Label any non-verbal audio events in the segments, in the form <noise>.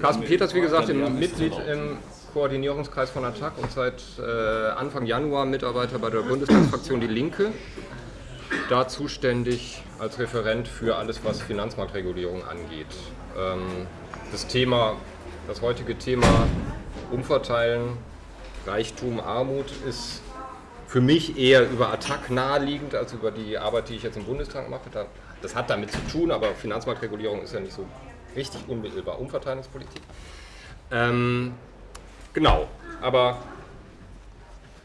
Carsten Peters, wie gesagt, Mitglied im Koordinierungskreis von ATTAC und seit äh, Anfang Januar Mitarbeiter bei der Bundestagsfraktion Die Linke. Da zuständig als Referent für alles, was Finanzmarktregulierung angeht. Ähm, das Thema, das heutige Thema Umverteilen, Reichtum, Armut ist für mich eher über Attac naheliegend als über die Arbeit, die ich jetzt im Bundestag mache. Das hat damit zu tun, aber Finanzmarktregulierung ist ja nicht so richtig unmittelbar Umverteilungspolitik. Ähm, genau, aber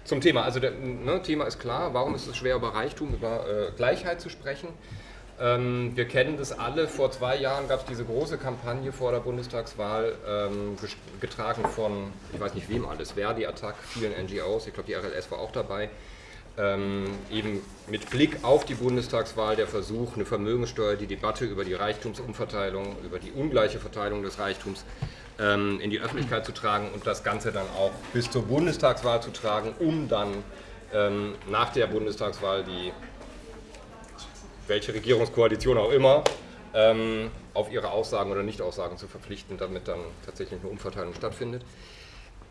zum Thema. Also das ne, Thema ist klar, warum ist es schwer über Reichtum, über äh, Gleichheit zu sprechen? Ähm, wir kennen das alle. Vor zwei Jahren gab es diese große Kampagne vor der Bundestagswahl, ähm, getragen von, ich weiß nicht wem alles, Verdi, Attac, vielen NGOs, ich glaube die RLS war auch dabei, ähm, eben mit Blick auf die Bundestagswahl der Versuch, eine Vermögenssteuer, die Debatte über die Reichtumsumverteilung, über die ungleiche Verteilung des Reichtums ähm, in die Öffentlichkeit zu tragen und das Ganze dann auch bis zur Bundestagswahl zu tragen, um dann ähm, nach der Bundestagswahl die, welche Regierungskoalition auch immer, ähm, auf ihre Aussagen oder Nichtaussagen zu verpflichten, damit dann tatsächlich eine Umverteilung stattfindet.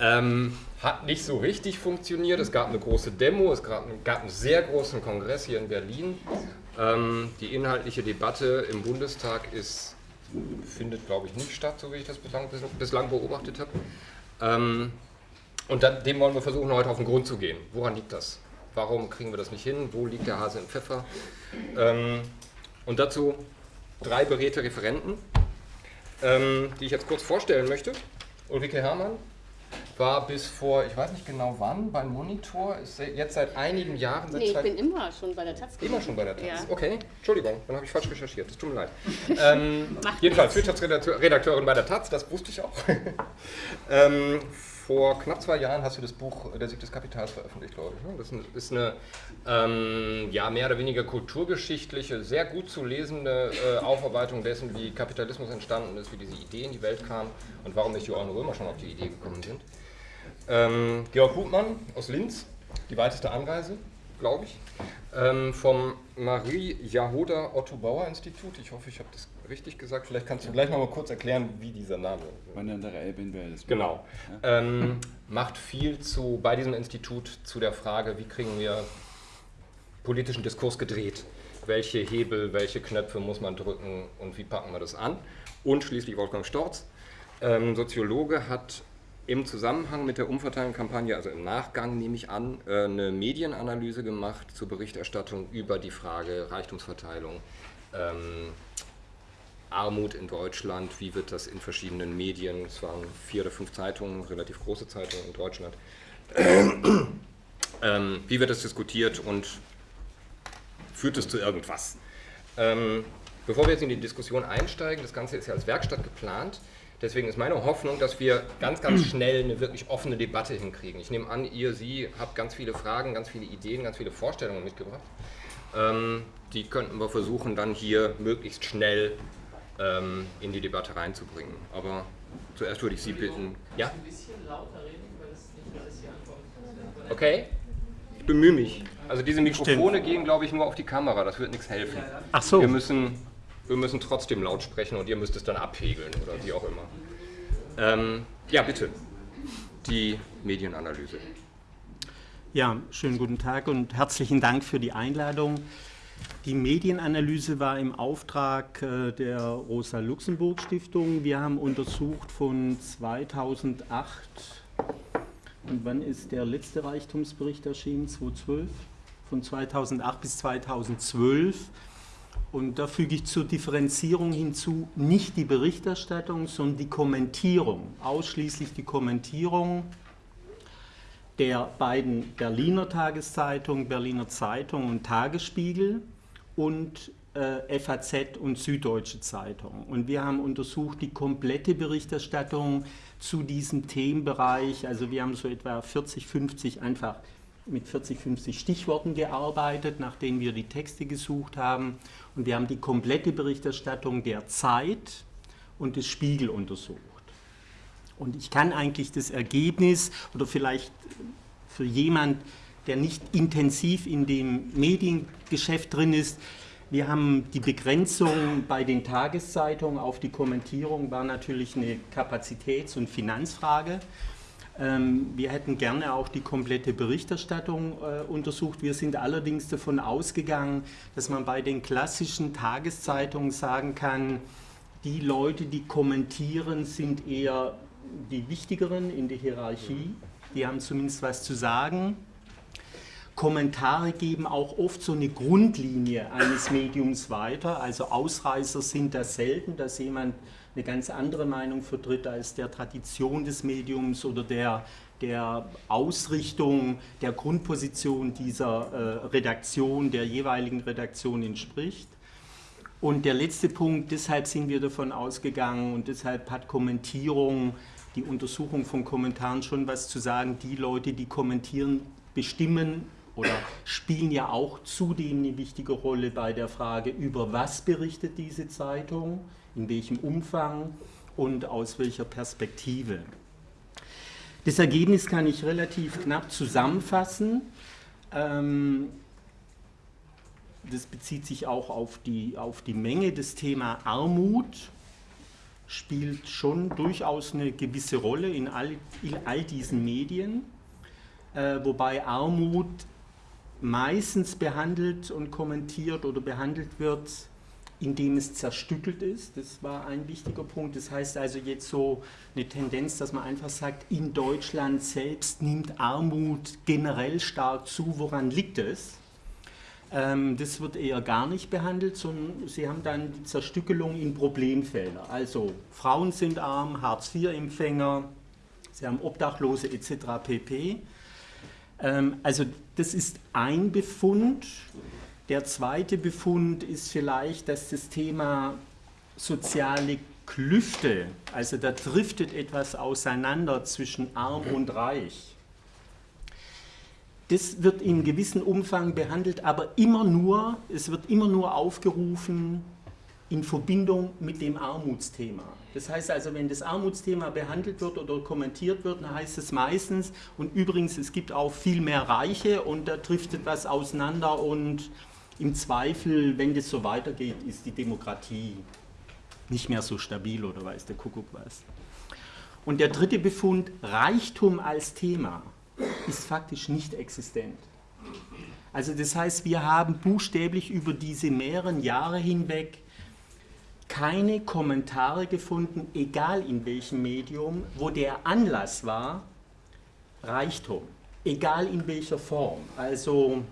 Ähm, hat nicht so richtig funktioniert. Es gab eine große Demo, es gab, gab einen sehr großen Kongress hier in Berlin. Ähm, die inhaltliche Debatte im Bundestag ist, findet, glaube ich, nicht statt, so wie ich das bislang, bislang beobachtet habe. Ähm, und dann, dem wollen wir versuchen, heute auf den Grund zu gehen. Woran liegt das? Warum kriegen wir das nicht hin? Wo liegt der Hase im Pfeffer? Ähm, und dazu drei beredte Referenten, ähm, die ich jetzt kurz vorstellen möchte. Ulrike Herrmann, war bis vor, ich weiß nicht genau wann, beim Monitor, ist jetzt seit einigen Jahren. Seit nee, ich bin immer schon bei der Taz. Immer schon bei der Taz, ja. okay. Entschuldigung, dann habe ich falsch recherchiert, das tut mir leid. <laughs> ähm, jedenfalls Wirtschaftsredakteurin bei der Taz, das wusste ich auch. <laughs> ähm, vor knapp zwei Jahren hast du das Buch Der Sieg des Kapitals veröffentlicht, glaube ich. Ne? Das ist eine ähm, ja, mehr oder weniger kulturgeschichtliche, sehr gut zu lesende äh, Aufarbeitung dessen, wie Kapitalismus entstanden ist, wie diese Idee in die Welt kam und warum nicht Johann Römer schon auf die Idee gekommen sind. Ähm, Georg Hutmann aus Linz, die weiteste Anreise, glaube ich, ähm, vom Marie Jahoda Otto Bauer Institut. Ich hoffe, ich habe das richtig gesagt. Vielleicht kannst du gleich noch mal kurz erklären, wie dieser Name. Wandernder Elbenwelt ist. Genau. Ja? Ähm, macht viel zu, bei diesem Institut zu der Frage, wie kriegen wir politischen Diskurs gedreht? Welche Hebel, welche Knöpfe muss man drücken und wie packen wir das an? Und schließlich Wolfgang Storz, ähm, Soziologe, hat im Zusammenhang mit der Umverteilungskampagne, also im Nachgang nehme ich an, äh, eine Medienanalyse gemacht zur Berichterstattung über die Frage Reichtumsverteilung, ähm, Armut in Deutschland, wie wird das in verschiedenen Medien, es waren vier oder fünf Zeitungen, relativ große Zeitungen in Deutschland, <clears throat> ähm, wie wird das diskutiert und führt es zu irgendwas? Ähm, bevor wir jetzt in die Diskussion einsteigen, das Ganze ist ja als Werkstatt geplant, deswegen ist meine Hoffnung, dass wir ganz, ganz schnell eine wirklich offene Debatte hinkriegen. Ich nehme an, ihr, Sie habt ganz viele Fragen, ganz viele Ideen, ganz viele Vorstellungen mitgebracht. Ähm, die könnten wir versuchen, dann hier möglichst schnell ähm, in die Debatte reinzubringen. Aber zuerst würde ich Sie bitten. Ja? Ein bisschen lauter reden, weil es nicht alles hier ankommt. Okay, ich bemühe mich. Also diese Mikrofone Stimmt. gehen, glaube ich, nur auf die Kamera, das wird nichts helfen. Ach so. Wir müssen, wir müssen trotzdem laut sprechen und ihr müsst es dann abpegeln oder wie auch immer. Ähm, ja, bitte. Die Medienanalyse. Ja, schönen guten Tag und herzlichen Dank für die Einladung. Die Medienanalyse war im Auftrag äh, der Rosa-Luxemburg-Stiftung. Wir haben untersucht von 2008 und wann ist der letzte Reichtumsbericht erschienen? 2012? Von 2008 bis 2012. Und da füge ich zur Differenzierung hinzu nicht die Berichterstattung, sondern die Kommentierung, ausschließlich die Kommentierung der beiden Berliner Tageszeitungen, Berliner Zeitung und Tagesspiegel und äh, FAZ und Süddeutsche Zeitung. Und wir haben untersucht die komplette Berichterstattung zu diesem Themenbereich. Also wir haben so etwa 40, 50 einfach mit 40, 50 Stichworten gearbeitet, nachdem wir die Texte gesucht haben. Und wir haben die komplette Berichterstattung der Zeit und des Spiegel untersucht. Und ich kann eigentlich das Ergebnis oder vielleicht für jemand, der nicht intensiv in dem Mediengeschäft drin ist, Wir haben die Begrenzung bei den Tageszeitungen auf die Kommentierung war natürlich eine Kapazitäts- und Finanzfrage. Ähm, wir hätten gerne auch die komplette Berichterstattung äh, untersucht. Wir sind allerdings davon ausgegangen, dass man bei den klassischen Tageszeitungen sagen kann, die Leute, die kommentieren, sind eher die wichtigeren in der Hierarchie. Die haben zumindest was zu sagen. Kommentare geben auch oft so eine Grundlinie eines Mediums weiter. Also Ausreißer sind das selten, dass jemand eine ganz andere Meinung vertritt als der Tradition des Mediums oder der, der Ausrichtung, der Grundposition dieser äh, Redaktion, der jeweiligen Redaktion entspricht. Und der letzte Punkt, deshalb sind wir davon ausgegangen und deshalb hat Kommentierung, die Untersuchung von Kommentaren schon was zu sagen. Die Leute, die kommentieren, bestimmen oder spielen ja auch zudem eine wichtige Rolle bei der Frage, über was berichtet diese Zeitung, in welchem Umfang und aus welcher Perspektive. Das Ergebnis kann ich relativ knapp zusammenfassen. Ähm, das bezieht sich auch auf die, auf die Menge. Das Thema Armut spielt schon durchaus eine gewisse Rolle in all, in all diesen Medien, äh, wobei Armut meistens behandelt und kommentiert oder behandelt wird, indem es zerstückelt ist. Das war ein wichtiger Punkt. Das heißt also jetzt so eine Tendenz, dass man einfach sagt, in Deutschland selbst nimmt Armut generell stark zu. Woran liegt es? Ähm, das wird eher gar nicht behandelt, sondern sie haben dann die Zerstückelung in Problemfelder. Also Frauen sind arm, Hartz-IV-Empfänger, sie haben Obdachlose etc. pp. Ähm, also das ist ein Befund. Der zweite Befund ist vielleicht, dass das Thema soziale Klüfte, also da driftet etwas auseinander zwischen arm und reich das wird in gewissem Umfang behandelt, aber immer nur, es wird immer nur aufgerufen in Verbindung mit dem Armutsthema. Das heißt also, wenn das Armutsthema behandelt wird oder kommentiert wird, dann heißt es meistens, und übrigens, es gibt auch viel mehr Reiche und da trifft etwas auseinander und im Zweifel, wenn das so weitergeht, ist die Demokratie nicht mehr so stabil oder weiß der Kuckuck was. Und der dritte Befund, Reichtum als Thema ist faktisch nicht existent. Also das heißt, wir haben buchstäblich über diese mehreren Jahre hinweg keine Kommentare gefunden, egal in welchem Medium, wo der Anlass war, Reichtum, egal in welcher Form. Also,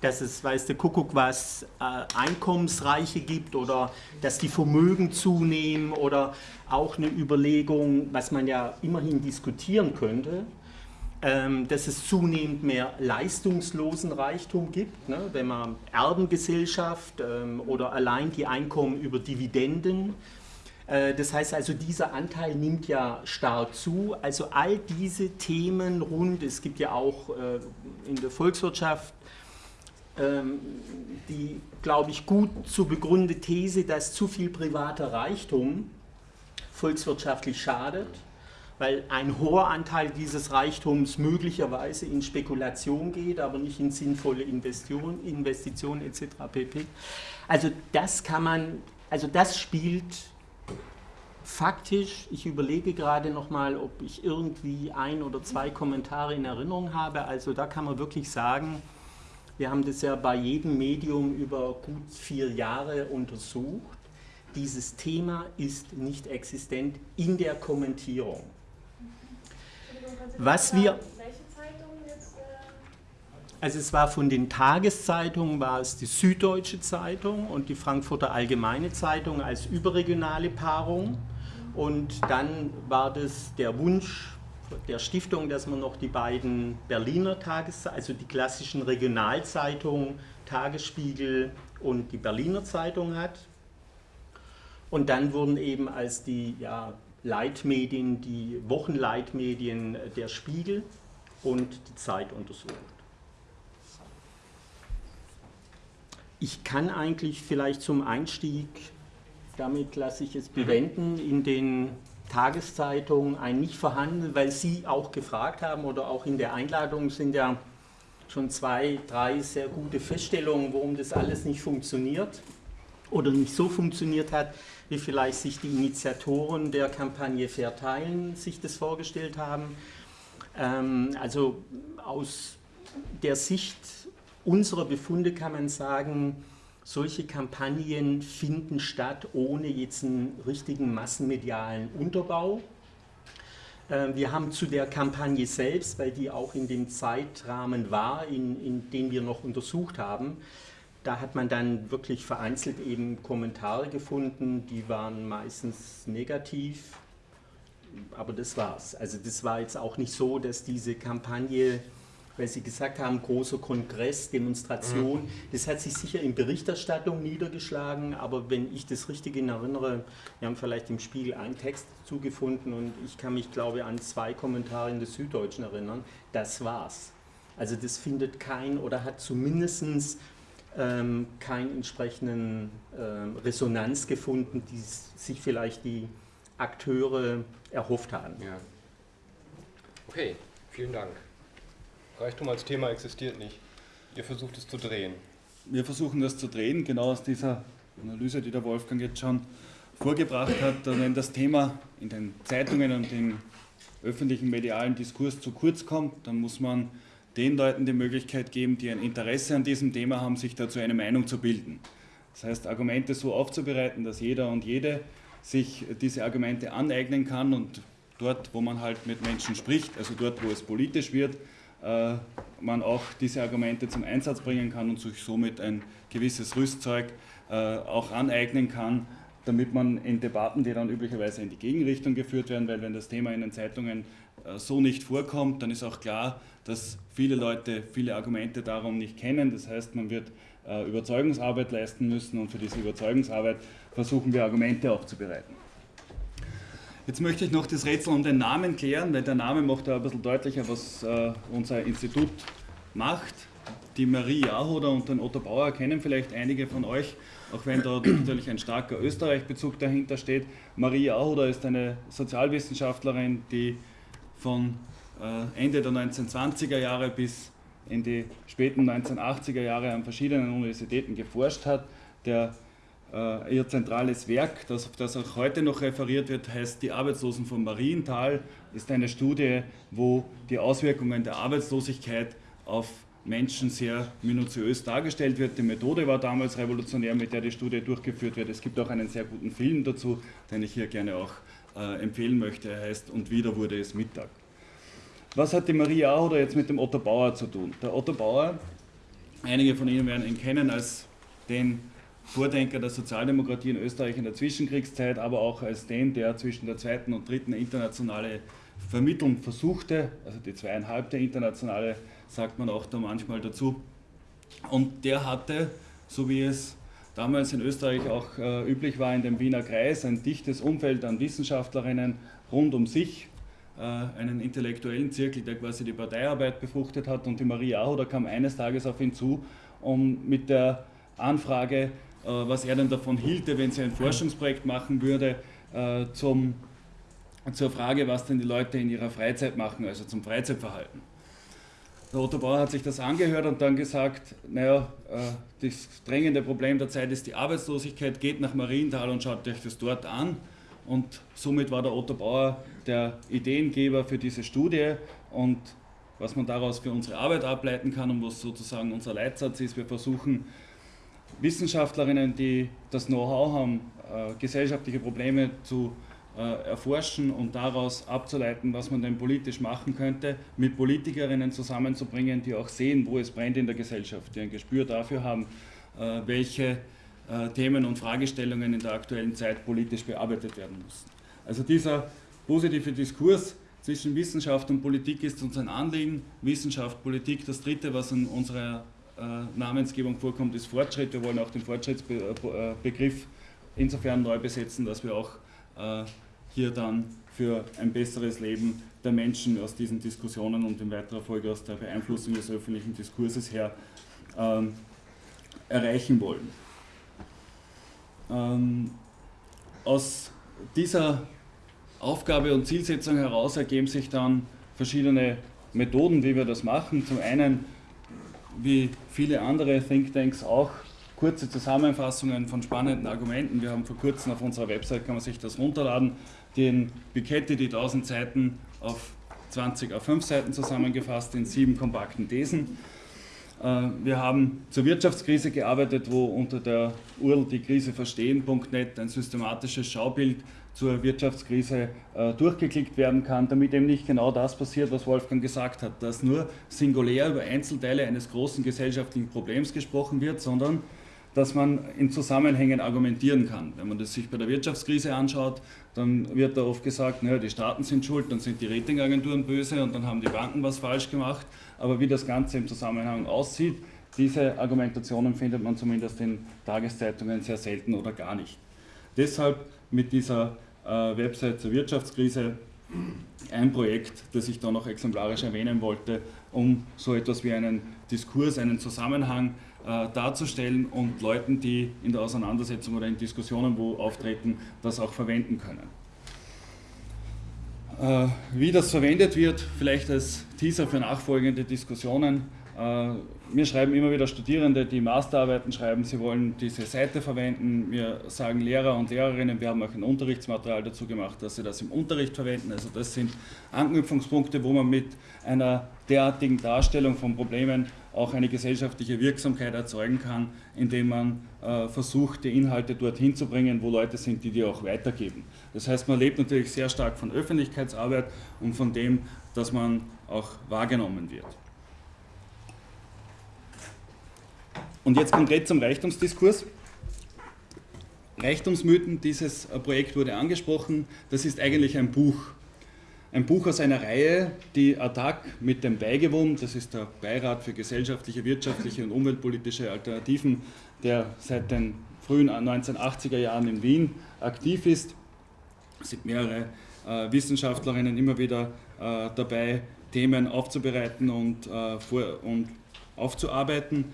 dass es, weiß der Kuckuck was, äh, Einkommensreiche gibt oder dass die Vermögen zunehmen oder auch eine Überlegung, was man ja immerhin diskutieren könnte, ähm, dass es zunehmend mehr leistungslosen Reichtum gibt, ne? wenn man Erbengesellschaft ähm, oder allein die Einkommen über Dividenden. Äh, das heißt also, dieser Anteil nimmt ja stark zu. Also all diese Themen rund, es gibt ja auch äh, in der Volkswirtschaft die, glaube ich, gut zu begründete These, dass zu viel privater Reichtum volkswirtschaftlich schadet weil ein hoher Anteil dieses Reichtums möglicherweise in Spekulation geht, aber nicht in sinnvolle Investitionen, Investitionen etc. pp. Also das kann man, also das spielt faktisch, ich überlege gerade nochmal, ob ich irgendwie ein oder zwei Kommentare in Erinnerung habe, also da kann man wirklich sagen, wir haben das ja bei jedem Medium über gut vier Jahre untersucht, dieses Thema ist nicht existent in der Kommentierung. Was wir... Äh? Also es war von den Tageszeitungen, war es die Süddeutsche Zeitung und die Frankfurter Allgemeine Zeitung als überregionale Paarung. Und dann war das der Wunsch der Stiftung, dass man noch die beiden Berliner Tageszeitungen, also die klassischen Regionalzeitungen, Tagesspiegel und die Berliner Zeitung hat. Und dann wurden eben als die ja, Leitmedien, die Wochenleitmedien der Spiegel und die Zeit untersucht. Ich kann eigentlich vielleicht zum Einstieg, damit lasse ich es bewenden, in den Tageszeitungen ein nicht vorhanden, weil Sie auch gefragt haben oder auch in der Einladung sind ja schon zwei, drei sehr gute Feststellungen, warum das alles nicht funktioniert oder nicht so funktioniert hat, wie vielleicht sich die Initiatoren der Kampagne Verteilen sich das vorgestellt haben. Ähm, also aus der Sicht unserer Befunde kann man sagen, solche Kampagnen finden statt ohne jetzt einen richtigen massenmedialen Unterbau. Ähm, wir haben zu der Kampagne selbst, weil die auch in dem Zeitrahmen war, in, in dem wir noch untersucht haben, da hat man dann wirklich vereinzelt eben Kommentare gefunden, die waren meistens negativ, aber das war's. Also das war jetzt auch nicht so, dass diese Kampagne, weil Sie gesagt haben, großer Kongress, Demonstration, mhm. das hat sich sicher in Berichterstattung niedergeschlagen, aber wenn ich das richtig in erinnere, wir haben vielleicht im Spiegel einen Text zugefunden und ich kann mich, glaube ich, an zwei Kommentare in der Süddeutschen erinnern, das war's. Also das findet kein oder hat zumindest ähm, keine entsprechenden ähm, Resonanz gefunden, die sich vielleicht die Akteure erhofft haben. Ja. Okay, vielen Dank. Reichtum als Thema existiert nicht. Ihr versucht es zu drehen. Wir versuchen das zu drehen, genau aus dieser Analyse, die der Wolfgang jetzt schon vorgebracht hat. Wenn das Thema in den Zeitungen und im öffentlichen medialen Diskurs zu kurz kommt, dann muss man den Leuten die Möglichkeit geben, die ein Interesse an diesem Thema haben, sich dazu eine Meinung zu bilden. Das heißt, Argumente so aufzubereiten, dass jeder und jede sich diese Argumente aneignen kann und dort, wo man halt mit Menschen spricht, also dort, wo es politisch wird, man auch diese Argumente zum Einsatz bringen kann und sich somit ein gewisses Rüstzeug äh, auch aneignen kann, damit man in Debatten, die dann üblicherweise in die Gegenrichtung geführt werden, weil wenn das Thema in den Zeitungen äh, so nicht vorkommt, dann ist auch klar, dass viele Leute viele Argumente darum nicht kennen. Das heißt, man wird äh, Überzeugungsarbeit leisten müssen und für diese Überzeugungsarbeit versuchen wir Argumente aufzubereiten. Jetzt möchte ich noch das Rätsel um den Namen klären, weil der Name macht ja ein bisschen deutlicher, was äh, unser Institut macht. Die Marie Jahoder und den Otto Bauer kennen vielleicht einige von euch, auch wenn da <clears throat> natürlich ein starker Österreich-Bezug dahinter steht. Marie Jahoder ist eine Sozialwissenschaftlerin, die von äh, Ende der 1920er Jahre bis in die späten 1980er Jahre an verschiedenen Universitäten geforscht hat. Der, ihr zentrales Werk, das, das auch heute noch referiert wird, heißt Die Arbeitslosen von Marienthal, ist eine Studie, wo die Auswirkungen der Arbeitslosigkeit auf Menschen sehr minutiös dargestellt wird. Die Methode war damals revolutionär, mit der die Studie durchgeführt wird. Es gibt auch einen sehr guten Film dazu, den ich hier gerne auch äh, empfehlen möchte. Er heißt Und wieder wurde es Mittag. Was hat die Maria oder jetzt mit dem Otto Bauer zu tun? Der Otto Bauer, einige von Ihnen werden ihn kennen als den Vordenker der Sozialdemokratie in Österreich in der Zwischenkriegszeit, aber auch als den, der zwischen der zweiten und dritten internationale Vermittlung versuchte, also die zweieinhalbte internationale sagt man auch da manchmal dazu. Und der hatte, so wie es damals in Österreich auch äh, üblich war, in dem Wiener Kreis ein dichtes Umfeld an Wissenschaftlerinnen rund um sich, äh, einen intellektuellen Zirkel, der quasi die Parteiarbeit befruchtet hat. Und die Maria Aho, da kam eines Tages auf ihn zu, um mit der Anfrage, was er denn davon hielte, wenn sie ein Forschungsprojekt machen würde, äh, zum, zur Frage, was denn die Leute in ihrer Freizeit machen, also zum Freizeitverhalten. Der Otto Bauer hat sich das angehört und dann gesagt, naja, äh, das drängende Problem der Zeit ist die Arbeitslosigkeit, geht nach Marienthal und schaut euch das dort an. Und somit war der Otto Bauer der Ideengeber für diese Studie und was man daraus für unsere Arbeit ableiten kann und was sozusagen unser Leitsatz ist, wir versuchen Wissenschaftlerinnen, die das Know-how haben, äh, gesellschaftliche Probleme zu äh, erforschen und daraus abzuleiten, was man denn politisch machen könnte, mit Politikerinnen zusammenzubringen, die auch sehen, wo es brennt in der Gesellschaft, die ein Gespür dafür haben, äh, welche Themen und Fragestellungen in der aktuellen Zeit politisch bearbeitet werden müssen. Also dieser positive Diskurs zwischen Wissenschaft und Politik ist uns ein Anliegen. Wissenschaft, Politik, das dritte, was in unserer Namensgebung vorkommt, ist Fortschritt. Wir wollen auch den Fortschrittsbegriff insofern neu besetzen, dass wir auch hier dann für ein besseres Leben der Menschen aus diesen Diskussionen und in weiterer Folge aus der Beeinflussung des öffentlichen Diskurses her ähm, erreichen wollen. Ähm, aus dieser Aufgabe und Zielsetzung heraus ergeben sich dann verschiedene Methoden, wie wir das machen. Zum einen wie viele andere Thinktanks auch kurze Zusammenfassungen von spannenden Argumenten. Wir haben vor kurzem auf unserer Website, kann man sich das runterladen, den Piketty, die 1000 Seiten auf 20 auf 5 Seiten zusammengefasst in sieben kompakten Thesen. Äh, wir haben zur Wirtschaftskrise gearbeitet, wo unter der URL die Krise verstehen.net ein systematisches Schaubild zur Wirtschaftskrise äh, durchgeklickt werden kann, damit eben nicht genau das passiert, was Wolfgang gesagt hat, dass nur singulär über Einzelteile eines großen gesellschaftlichen Problems gesprochen wird, sondern dass man in Zusammenhängen argumentieren kann. Wenn man das sich bei der Wirtschaftskrise anschaut, dann wird da oft gesagt, naja, die Staaten sind schuld, dann sind die Ratingagenturen böse und dann haben die Banken was falsch gemacht. Aber wie das Ganze im Zusammenhang aussieht, diese Argumentationen findet man zumindest in Tageszeitungen sehr selten oder gar nicht. Deshalb mit dieser äh, Website zur Wirtschaftskrise ein Projekt, das ich da noch exemplarisch erwähnen wollte, um so etwas wie einen Diskurs, einen Zusammenhang äh, darzustellen und Leuten, die in der Auseinandersetzung oder in Diskussionen wo auftreten, das auch verwenden können. Äh, wie das verwendet wird, vielleicht als Teaser für nachfolgende Diskussionen. Äh, mir schreiben immer wieder Studierende, die Masterarbeiten schreiben, sie wollen diese Seite verwenden. Wir sagen Lehrer und Lehrerinnen, wir haben auch ein Unterrichtsmaterial dazu gemacht, dass sie das im Unterricht verwenden. Also das sind Anknüpfungspunkte, wo man mit einer derartigen Darstellung von Problemen auch eine gesellschaftliche Wirksamkeit erzeugen kann, indem man äh, versucht, die Inhalte dorthin zu bringen, wo Leute sind, die die auch weitergeben. Das heißt, man lebt natürlich sehr stark von Öffentlichkeitsarbeit und von dem, dass man auch wahrgenommen wird. Und jetzt konkret zum Reichtumsdiskurs. Reichtumsmythen, dieses äh, Projekt wurde angesprochen, das ist eigentlich ein Buch ein Buch aus einer Reihe, die ATTAC mit dem Beigewohn, das ist der Beirat für gesellschaftliche, wirtschaftliche und umweltpolitische Alternativen, der seit den frühen 1980er Jahren in Wien aktiv ist. Es sind mehrere äh, Wissenschaftlerinnen immer wieder äh, dabei, Themen aufzubereiten und, äh, vor, und aufzuarbeiten.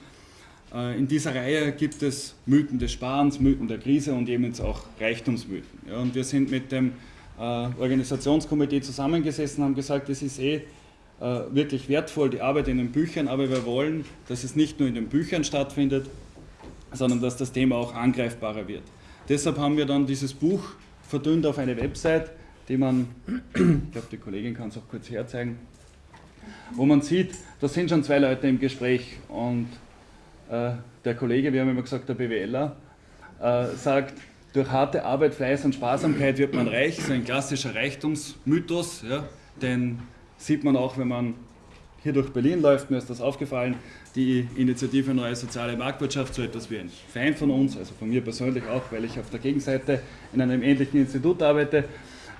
Äh, in dieser Reihe gibt es Mythen des Sparens, Mythen der Krise und eben jetzt auch Reichtumsmythen. Ja, und wir sind mit dem äh, Organisationskomitee zusammengesessen, haben gesagt, es ist eh äh, wirklich wertvoll, die Arbeit in den Büchern, aber wir wollen, dass es nicht nur in den Büchern stattfindet, sondern dass das Thema auch angreifbarer wird. Deshalb haben wir dann dieses Buch verdünnt auf eine Website, die man, <clears throat> ich glaube, die Kollegin kann es auch kurz herzeigen, wo man sieht, da sind schon zwei Leute im Gespräch und der Kollege, wir haben immer gesagt, der BWLer, äh, sagt, durch harte Arbeit, Fleiß und Sparsamkeit wird man reich, so ein klassischer Reichtumsmythos, ja, den sieht man auch, wenn man hier durch Berlin läuft, mir ist das aufgefallen, die Initiative Neue Soziale Marktwirtschaft, so etwas wie ein Feind von uns, also von mir persönlich auch, weil ich auf der Gegenseite in einem ähnlichen Institut arbeite,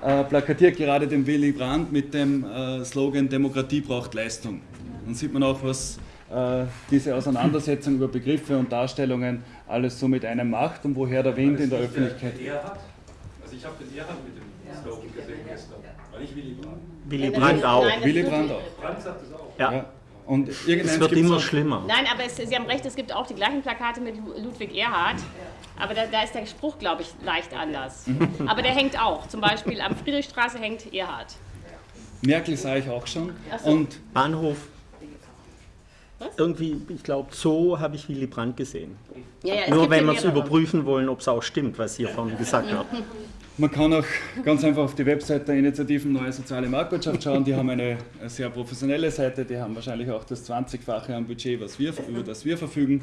äh, plakatiert gerade den Willy Brandt mit dem äh, Slogan Demokratie braucht Leistung. Dann sieht man auch, was äh, diese Auseinandersetzung über Begriffe und Darstellungen alles so mit einem macht und woher der Wind in der Öffentlichkeit. Der Erhard? Also ich habe den Erhard mit dem Slogan gesehen gestern, war nicht Willy Brandt. Willy Brandt auch. Nein, Willy Brandt auch. Brandt sagt es auch. Ja. Ja. Und Es wird immer schlimmer. Nein, aber es, Sie haben recht, es gibt auch die gleichen Plakate mit Lu- Ludwig Erhard. Aber da, da ist der Spruch, glaube ich, leicht anders. Aber der hängt auch. Zum Beispiel am Friedrichstraße hängt Erhard. Merkel sah ich auch schon. So. Und Bahnhof. Irgendwie, ich glaube, Zoo habe ich Willy Brandt gesehen. Ja, ja, Nur wenn wir es überprüfen wollen, ob es auch stimmt, was hier vorhin gesagt <laughs> wird. man kann auch ganz einfach auf die Website der Initiativen Neue Soziale Marktwirtschaft schauen. Die haben eine sehr professionelle Seite, die haben wahrscheinlich auch das 20-fache am Budget, was wir, über das wir verfügen.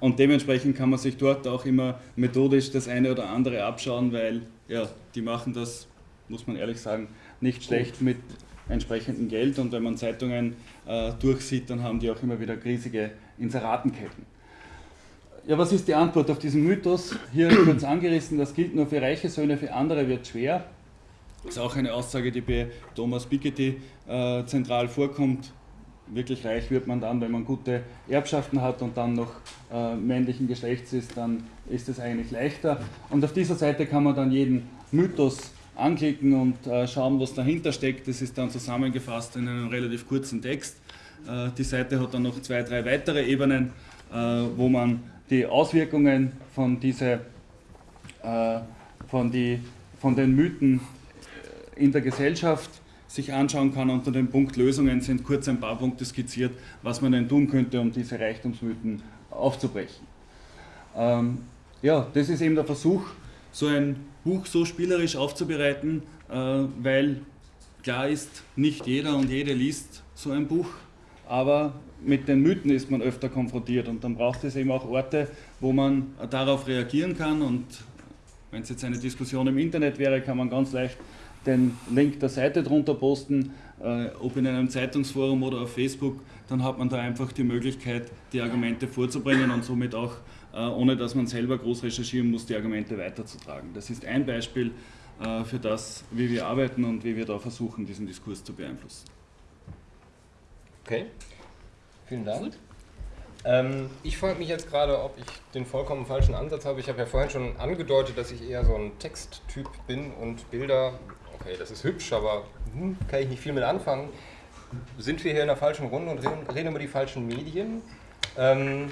Und dementsprechend kann man sich dort auch immer methodisch das eine oder andere abschauen, weil ja, die machen das, muss man ehrlich sagen, nicht schlecht mit entsprechendem Geld. Und wenn man Zeitungen äh, durchsieht, dann haben die auch immer wieder riesige Inseratenketten. Ja, was ist die Antwort auf diesen Mythos? Hier kurz angerissen, das gilt nur für reiche Söhne, für andere wird schwer. Das ist auch eine Aussage, die bei Thomas Piketty äh, zentral vorkommt. Wirklich reich wird man dann, wenn man gute Erbschaften hat und dann noch äh, männlichen Geschlechts ist, dann ist es eigentlich leichter. Und auf dieser Seite kann man dann jeden Mythos anklicken und äh, schauen, was dahinter steckt. Das ist dann zusammengefasst in einem relativ kurzen Text. Äh, die Seite hat dann noch zwei, drei weitere Ebenen, äh, wo man die Auswirkungen von, diese, äh, von, die, von den Mythen in der Gesellschaft sich anschauen kann. Unter dem Punkt Lösungen sind kurz ein paar Punkte skizziert, was man denn tun könnte, um diese Reichtumsmythen aufzubrechen. Ähm, ja, das ist eben der Versuch, so ein Buch so spielerisch aufzubereiten, äh, weil klar ist, nicht jeder und jede liest so ein Buch, aber mit den Mythen ist man öfter konfrontiert und dann braucht es eben auch Orte, wo man darauf reagieren kann und wenn es jetzt eine Diskussion im Internet wäre, kann man ganz leicht den Link der Seite drunter posten, äh, ob in einem Zeitungsforum oder auf Facebook, dann hat man da einfach die Möglichkeit, die Argumente vorzubringen und somit auch, äh, ohne dass man selber groß recherchieren muss, die Argumente weiterzutragen. Das ist ein Beispiel äh, für das, wie wir arbeiten und wie wir da versuchen, diesen Diskurs zu beeinflussen. Okay, vielen Dank. Ähm, ich frage mich jetzt gerade, ob ich den vollkommen falschen Ansatz habe. Ich habe ja vorhin schon angedeutet, dass ich eher so ein Texttyp bin und Bilder, okay, das ist hübsch, aber hm, kann ich nicht viel mit anfangen. Sind wir hier in der falschen Runde und reden, reden über die falschen Medien? Ähm,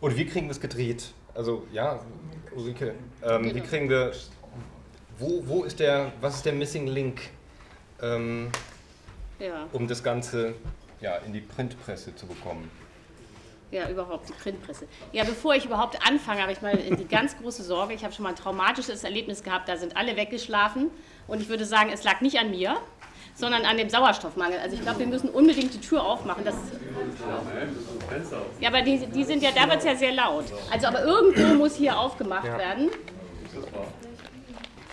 und wie kriegen wir es gedreht? Also ja, Ulrike, ähm, wie Genau. kriegen wir, wo, wo ist der, was ist der Missing Link, ähm, Ja. um das Ganze ja, in die Printpresse zu bekommen? Ja, überhaupt die Printpresse. Ja, bevor ich überhaupt anfange, habe ich mal die ganz große Sorge. Ich habe schon mal ein traumatisches Erlebnis gehabt, da sind alle weggeschlafen. Und ich würde sagen, es lag nicht an mir, sondern an dem Sauerstoffmangel. Also ich glaube, wir müssen unbedingt die Tür aufmachen. Das ja, aber die, die sind ja, da wird es ja sehr laut. Also aber irgendwo muss hier aufgemacht werden.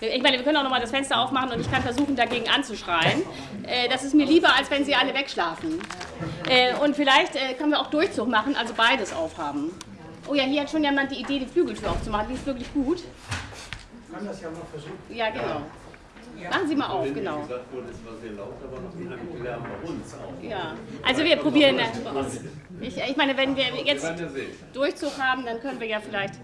Ich meine, wir können auch noch mal das Fenster aufmachen und ich kann versuchen, dagegen anzuschreien. Äh, das ist mir lieber, als wenn sie alle wegschlafen. Äh, und vielleicht äh, können wir auch Durchzug machen, also beides aufhaben. Oh ja, hier hat schon jemand die Idee, die Flügeltür aufzumachen. Die ist wirklich gut. kann das ja mal versuchen. Ja, genau. Machen Sie mal auf, genau. Ja, also wir probieren das. Ich, ich meine, wenn wir jetzt Durchzug haben, dann können wir ja vielleicht.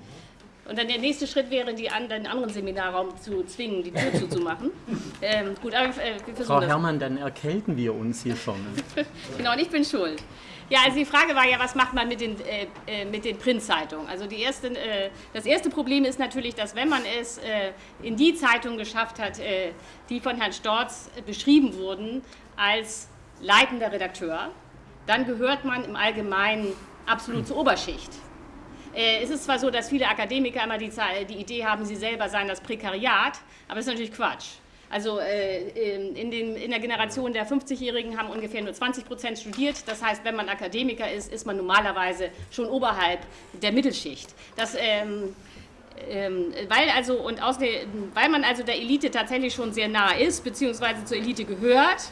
Und dann der nächste Schritt wäre, die an, den anderen Seminarraum zu zwingen, die Tür zuzumachen. <laughs> Ähm, gut, aber äh, wir Frau das. Herrmann, dann erkälten wir uns hier schon. <laughs> Genau, und ich bin schuld. Ja, also die Frage war ja, was macht man mit den, äh, äh, mit den Printzeitungen? Also die erste, äh, das erste Problem ist natürlich, dass wenn man es äh, in die Zeitungen geschafft hat, äh, die von Herrn Storz beschrieben wurden als leitender Redakteur, dann gehört man im Allgemeinen absolut zur Oberschicht. Äh, es ist zwar so, dass viele Akademiker immer die, die Idee haben, sie selber seien das Prekariat, aber das ist natürlich Quatsch. Also äh, in, den, in der Generation der 50-Jährigen haben ungefähr nur 20 Prozent studiert. Das heißt, wenn man Akademiker ist, ist man normalerweise schon oberhalb der Mittelschicht. Das, ähm, ähm, weil, also, und außerdem, weil man also der Elite tatsächlich schon sehr nah ist, beziehungsweise zur Elite gehört,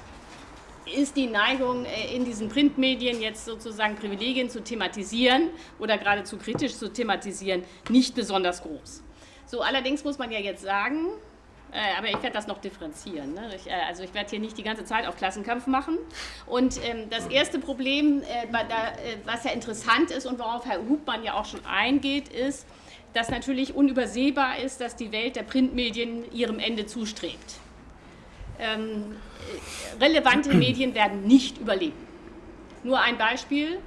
ist die Neigung äh, in diesen Printmedien jetzt sozusagen Privilegien zu thematisieren oder geradezu kritisch zu thematisieren nicht besonders groß. So, allerdings muss man ja jetzt sagen, äh, aber ich werde das noch differenzieren. Ne? Ich, äh, also ich werde hier nicht die ganze Zeit auf Klassenkampf machen. Und ähm, das erste Problem, äh, da, äh, was ja interessant ist und worauf Herr Hubmann ja auch schon eingeht, ist, dass natürlich unübersehbar ist, dass die Welt der Printmedien ihrem Ende zustrebt. Ähm, äh, relevante Medien werden nicht überleben. Nur ein Beispiel.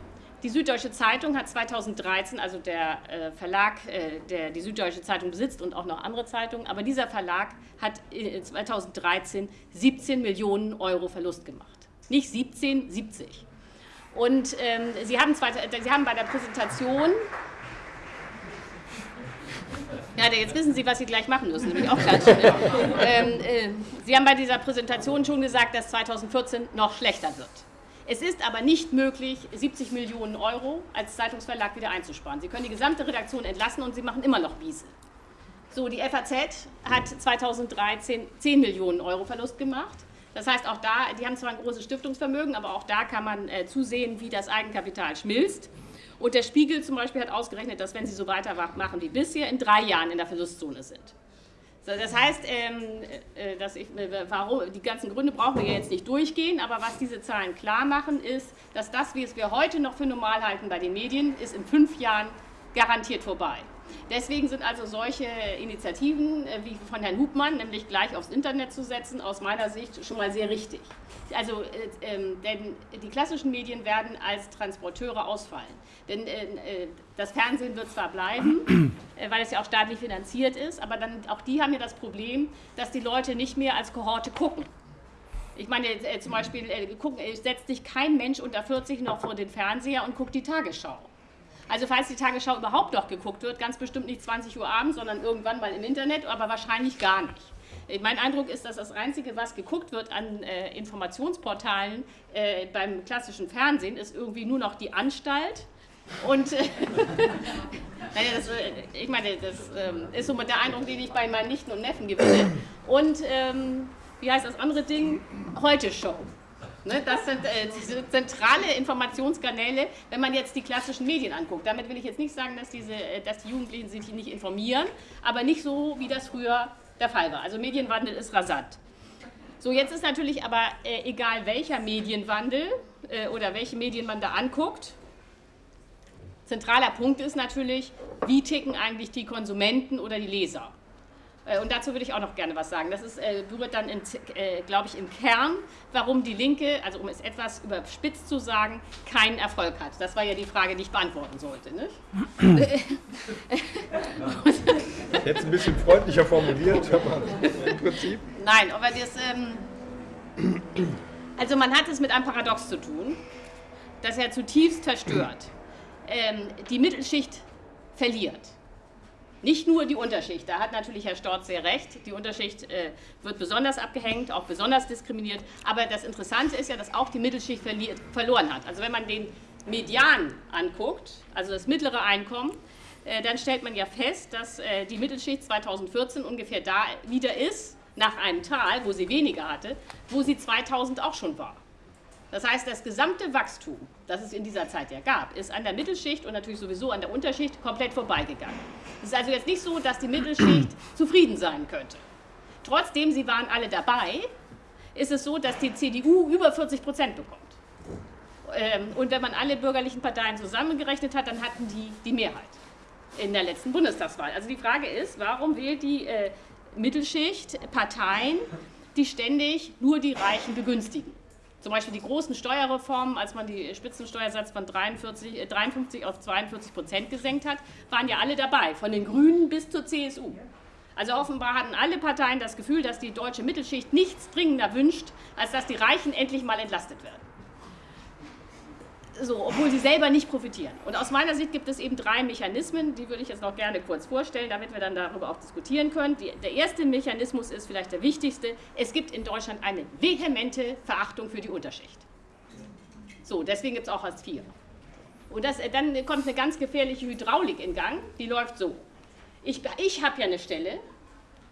Die Süddeutsche Zeitung hat 2013, also der äh, Verlag, äh, der die Süddeutsche Zeitung besitzt und auch noch andere Zeitungen, aber dieser Verlag hat äh, 2013 17 Millionen Euro Verlust gemacht. Nicht 17, 70. Und ähm, sie, haben zwei, sie haben bei der Präsentation ja, jetzt wissen Sie, was Sie gleich machen müssen, nämlich auch klatschen. <laughs> ähm, äh, Sie haben bei dieser Präsentation schon gesagt, dass 2014 noch schlechter wird. Es ist aber nicht möglich, 70 Millionen Euro als Zeitungsverlag wieder einzusparen. Sie können die gesamte Redaktion entlassen und Sie machen immer noch Wiese. So, die FAZ hat 2013 10 Millionen Euro Verlust gemacht. Das heißt, auch da, die haben zwar ein großes Stiftungsvermögen, aber auch da kann man äh, zusehen, wie das Eigenkapital schmilzt. Und der Spiegel zum Beispiel hat ausgerechnet, dass wenn sie so weitermachen wie bisher, in drei Jahren in der Verlustzone sind. So, das heißt, ähm, äh, dass ich, äh, warum, die ganzen Gründe brauchen wir jetzt nicht durchgehen, aber was diese Zahlen klar machen, ist, dass das, wie es wir heute noch für normal halten bei den Medien, ist in fünf Jahren garantiert vorbei. Deswegen sind also solche Initiativen äh, wie von Herrn Hubmann, nämlich gleich aufs Internet zu setzen, aus meiner Sicht schon mal sehr richtig. Also, äh, äh, denn die klassischen Medien werden als Transporteure ausfallen. Denn äh, äh das Fernsehen wird zwar bleiben, äh, weil es ja auch staatlich finanziert ist, aber dann auch die haben ja das Problem, dass die Leute nicht mehr als Kohorte gucken. Ich meine, zum Beispiel gucken, setzt sich kein Mensch unter 40 noch vor den Fernseher und guckt die Tagesschau. Also falls die Tagesschau überhaupt noch geguckt wird, ganz bestimmt nicht 20 Uhr abends, sondern irgendwann mal im Internet, aber wahrscheinlich gar nicht. Mein Eindruck ist, dass das Einzige, was geguckt wird an äh, Informationsportalen äh, beim klassischen Fernsehen, ist irgendwie nur noch die Anstalt. Und äh, <laughs> naja, das, äh, ich meine, das ähm, ist so der Eindruck, den ich bei meinen Nichten und Neffen gewinne. Und ähm, wie heißt das andere Ding? Heute Show. Ne, das sind äh, zentrale Informationskanäle, wenn man jetzt die klassischen Medien anguckt. Damit will ich jetzt nicht sagen, dass, diese, äh, dass die Jugendlichen sich nicht informieren, aber nicht so, wie das früher der Fall war. Also Medienwandel ist rasant. So, jetzt ist natürlich aber äh, egal welcher Medienwandel äh, oder welche Medien man da anguckt, zentraler Punkt ist natürlich, wie ticken eigentlich die Konsumenten oder die Leser. Äh, und dazu würde ich auch noch gerne was sagen. Das ist, äh, berührt dann, äh, glaube ich, im Kern, warum die Linke, also um es etwas überspitzt zu sagen, keinen Erfolg hat. Das war ja die Frage, die ich beantworten sollte. Nicht? <laughs> Jetzt ein bisschen freundlicher formuliert, aber im Prinzip. Nein, aber das. Ähm, also, man hat es mit einem Paradox zu tun, das er zutiefst zerstört. Ähm, die Mittelschicht verliert. Nicht nur die Unterschicht, da hat natürlich Herr Storz sehr recht, die Unterschicht äh, wird besonders abgehängt, auch besonders diskriminiert, aber das Interessante ist ja, dass auch die Mittelschicht verloren hat. Also wenn man den Median anguckt, also das mittlere Einkommen, äh, dann stellt man ja fest, dass äh, die Mittelschicht 2014 ungefähr da wieder ist, nach einem Tal, wo sie weniger hatte, wo sie 2000 auch schon war. Das heißt, das gesamte Wachstum, das es in dieser Zeit ja gab, ist an der Mittelschicht und natürlich sowieso an der Unterschicht komplett vorbeigegangen. Es ist also jetzt nicht so, dass die Mittelschicht <clears throat> zufrieden sein könnte. Trotzdem, sie waren alle dabei, ist es so, dass die CDU über 40 Prozent bekommt. Ähm, und wenn man alle bürgerlichen Parteien zusammengerechnet hat, dann hatten die die Mehrheit in der letzten Bundestagswahl. Also die Frage ist, warum wählt die äh, Mittelschicht Parteien, die ständig nur die Reichen begünstigen? Zum Beispiel die großen Steuerreformen, als man die Spitzensteuersatz von 43, 53 äh, auf 42 Prozent gesenkt hat, waren ja alle dabei, von den Grünen bis zur CSU. Also offenbar hatten alle Parteien das Gefühl, dass die deutsche Mittelschicht nichts dringender wünscht, als dass die Reichen endlich mal entlastet werden so, obwohl sie selber nicht profitieren. Und aus meiner Sicht gibt es eben drei Mechanismen, die würde ich jetzt noch gerne kurz vorstellen, damit wir dann darüber auch diskutieren können. Die, der erste Mechanismus ist vielleicht der wichtigste. Es gibt in Deutschland eine vehemente Verachtung für die Unterschicht. So, deswegen gibt es auch Hartz IV. Und das, dann kommt eine ganz gefährliche Hydraulik in Gang, die läuft so. Ich, ich habe ja eine Stelle,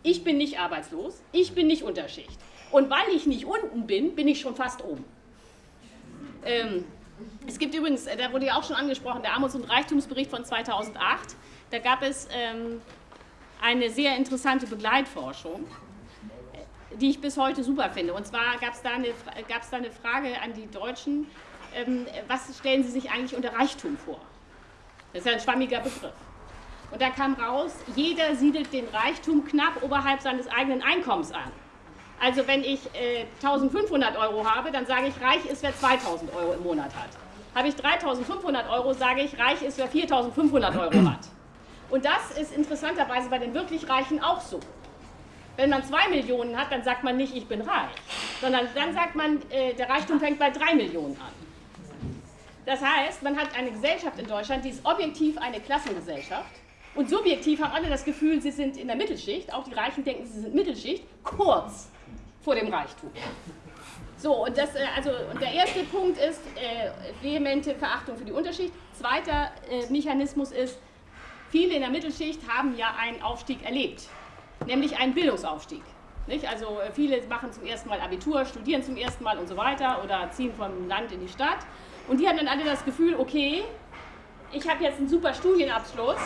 ich bin nicht arbeitslos, ich bin nicht Unterschicht. Und weil ich nicht unten bin, bin ich schon fast oben. Ähm, es gibt übrigens, äh, da wurde ja auch schon angesprochen, der Armuts- und Reichtumsbericht von 2008. Da gab es ähm, eine sehr interessante Begleitforschung, die ich bis heute super finde. Und zwar gab es da, da eine Frage an die Deutschen, ähm, was stellen sie sich eigentlich unter Reichtum vor? Das ist ja ein schwammiger Begriff. Und da kam raus, jeder siedelt den Reichtum knapp oberhalb seines eigenen Einkommens an. Also wenn ich äh, 1500 Euro habe, dann sage ich, reich ist, wer 2000 Euro im Monat hat. Habe ich 3500 Euro, sage ich, reich ist, wer 4500 Euro hat. Und das ist interessanterweise bei den wirklich Reichen auch so. Wenn man 2 Millionen hat, dann sagt man nicht, ich bin reich, sondern dann sagt man, äh, der Reichtum fängt bei 3 Millionen an. Das heißt, man hat eine Gesellschaft in Deutschland, die ist objektiv eine Klassengesellschaft. Und subjektiv haben alle das Gefühl, sie sind in der Mittelschicht. Auch die Reichen denken, sie sind Mittelschicht. Kurz vor dem Reichtum. So, und, das, äh, also, und der erste Punkt ist äh, vehemente Verachtung für die Unterschicht. Zweiter äh, Mechanismus ist, viele in der Mittelschicht haben ja einen Aufstieg erlebt, nämlich einen Bildungsaufstieg. Nicht? Also äh, viele machen zum ersten Mal Abitur, studieren zum ersten Mal und so weiter oder ziehen vom Land in die Stadt. Und die haben dann alle das Gefühl, okay, ich habe jetzt einen super Studienabschluss,